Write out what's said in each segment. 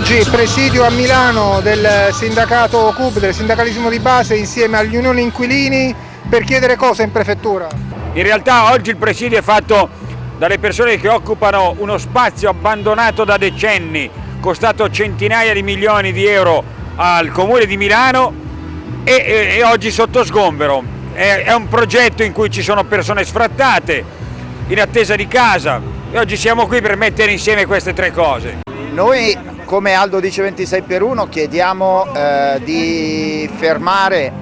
Oggi presidio a Milano del sindacato CUB, del sindacalismo di base, insieme agli unioni inquilini per chiedere cosa in prefettura? In realtà oggi il presidio è fatto dalle persone che occupano uno spazio abbandonato da decenni, costato centinaia di milioni di euro al Comune di Milano e, e, e oggi sotto sgombero. È, è un progetto in cui ci sono persone sfrattate, in attesa di casa e oggi siamo qui per mettere insieme queste tre cose. Noi come Aldo dice 26 per 1 chiediamo eh, di fermare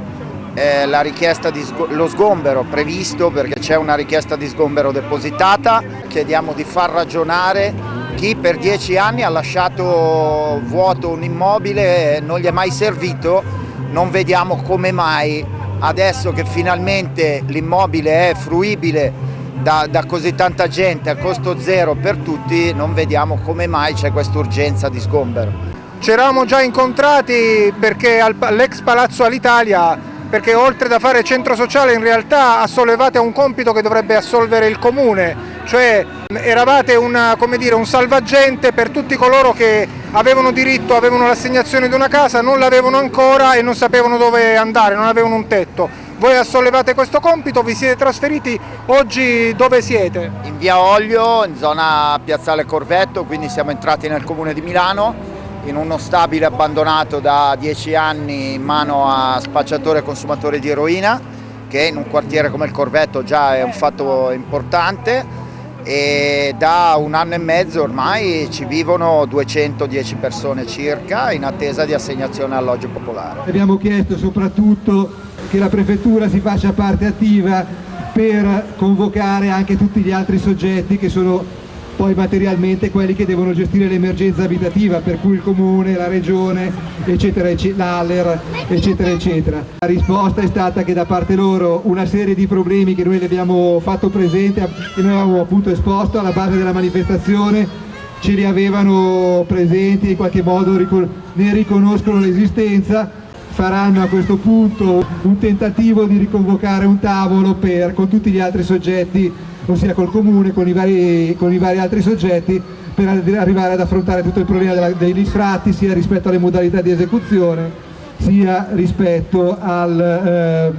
eh, la richiesta di lo sgombero previsto perché c'è una richiesta di sgombero depositata, chiediamo di far ragionare chi per dieci anni ha lasciato vuoto un immobile e non gli è mai servito, non vediamo come mai. Adesso che finalmente l'immobile è fruibile da, da, così tanta gente a costo zero per tutti non vediamo come mai c'è questa urgenza di sgombero. Ci eravamo già incontrati all'ex Palazzo Alitalia perché oltre da fare centro sociale in realtà assolvevate un compito che dovrebbe assolvere il comune, cioè eravate una, dire, un salvagente per tutti coloro che avevano diritto, avevano l'assegnazione di una casa, non l'avevano ancora e non sapevano dove andare, non avevano un tetto voi assolevate questo compito, vi siete trasferiti, oggi dove siete? In via Olio, in zona Piazzale Corvetto, quindi siamo entrati nel comune di Milano, in uno stabile abbandonato da dieci anni in mano a spacciatori e consumatori di eroina, che in un quartiere come il Corvetto già è un fatto importante e da un anno e mezzo ormai ci vivono 210 persone circa in attesa di assegnazione alloggio popolare. Abbiamo chiesto soprattutto che la prefettura si faccia parte attiva per convocare anche tutti gli altri soggetti che sono poi materialmente quelli che devono gestire l'emergenza abitativa, per cui il comune, la regione, eccetera, l'ALER, eccetera, eccetera. La risposta è stata che da parte loro una serie di problemi che noi le abbiamo fatto presente, che noi avevamo appunto esposto alla base della manifestazione, ce li avevano presenti in qualche modo ne riconoscono l'esistenza faranno a questo punto un tentativo di riconvocare un tavolo per, con tutti gli altri soggetti, ossia col comune, con i vari, con i vari altri soggetti, per arrivare ad affrontare tutto il problema della, degli sfratti sia rispetto alle modalità di esecuzione sia rispetto al, ehm,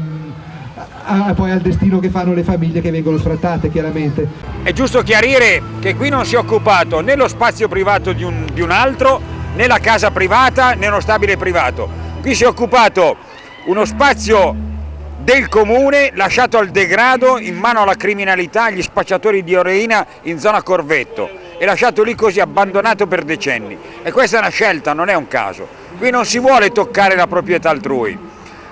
a, poi al destino che fanno le famiglie che vengono sfrattate chiaramente. È giusto chiarire che qui non si è occupato né lo spazio privato di un, di un altro né la casa privata né uno stabile privato Qui si è occupato uno spazio del comune lasciato al degrado in mano alla criminalità, agli spacciatori di eroina in zona Corvetto e lasciato lì così abbandonato per decenni. E questa è una scelta, non è un caso. Qui non si vuole toccare la proprietà altrui,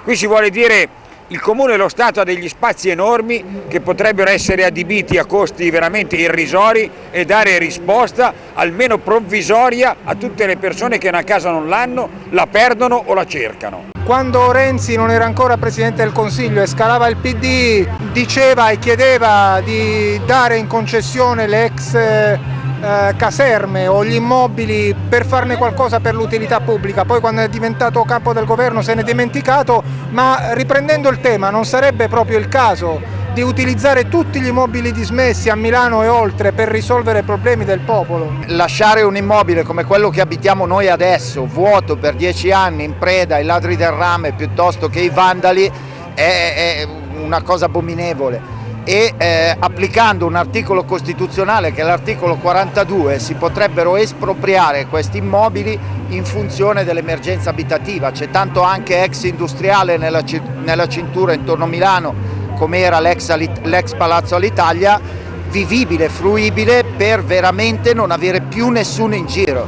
qui si vuole dire il Comune e lo Stato ha degli spazi enormi che potrebbero essere adibiti a costi veramente irrisori e dare risposta almeno provvisoria a tutte le persone che una casa non l'hanno, la perdono o la cercano. Quando Renzi non era ancora Presidente del Consiglio e scalava il PD diceva e chiedeva di dare in concessione le ex eh, caserme o gli immobili per farne qualcosa per l'utilità pubblica, poi quando è diventato capo del governo se ne è dimenticato, ma riprendendo il tema non sarebbe proprio il caso di utilizzare tutti gli immobili dismessi a Milano e oltre per risolvere i problemi del popolo. Lasciare un immobile come quello che abitiamo noi adesso, vuoto per dieci anni in preda ai ladri del rame piuttosto che ai vandali, è, è una cosa abominevole e eh, applicando un articolo costituzionale che è l'articolo 42 si potrebbero espropriare questi immobili in funzione dell'emergenza abitativa, c'è tanto anche ex industriale nella, nella cintura intorno a Milano come era l'ex Palazzo all'Italia, vivibile, fruibile per veramente non avere più nessuno in giro.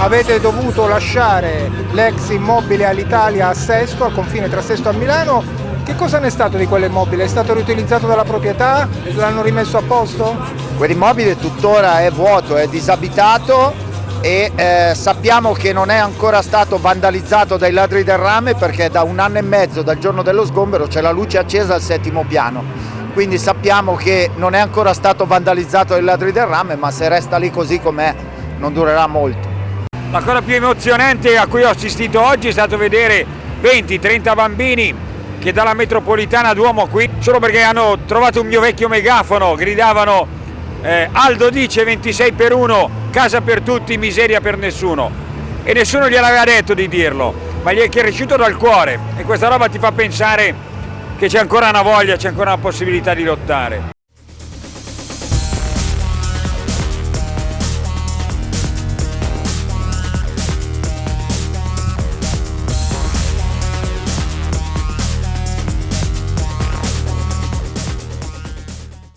Avete dovuto lasciare l'ex immobile all'Italia a Sesto, al confine tra Sesto e Milano. Che cosa ne è stato di quell'immobile? È stato riutilizzato dalla proprietà? L'hanno rimesso a posto? Quell'immobile tuttora è vuoto, è disabitato e eh, sappiamo che non è ancora stato vandalizzato dai ladri del rame perché da un anno e mezzo dal giorno dello sgombero c'è la luce accesa al settimo piano quindi sappiamo che non è ancora stato vandalizzato dai ladri del rame, ma se resta lì così com'è non durerà molto. La cosa più emozionante a cui ho assistito oggi è stato vedere 20-30 bambini che dalla metropolitana Duomo qui, solo perché hanno trovato un mio vecchio megafono, gridavano eh, Aldo dice 26 per 1, casa per tutti, miseria per nessuno. E nessuno gliel'aveva detto di dirlo, ma gli è cresciuto dal cuore e questa roba ti fa pensare che c'è ancora una voglia, c'è ancora una possibilità di lottare.